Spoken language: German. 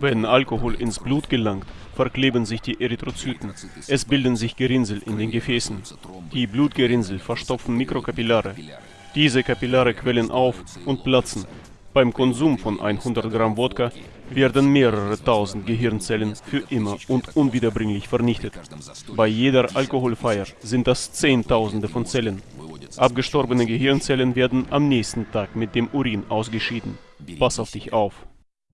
Wenn Alkohol ins Blut gelangt, verkleben sich die Erythrozyten. Es bilden sich Gerinnsel in den Gefäßen. Die Blutgerinnsel verstopfen Mikrokapillare. Diese Kapillare quellen auf und platzen. Beim Konsum von 100 Gramm Wodka werden mehrere tausend Gehirnzellen für immer und unwiederbringlich vernichtet. Bei jeder Alkoholfeier sind das Zehntausende von Zellen. Abgestorbene Gehirnzellen werden am nächsten Tag mit dem Urin ausgeschieden. Pass auf dich auf.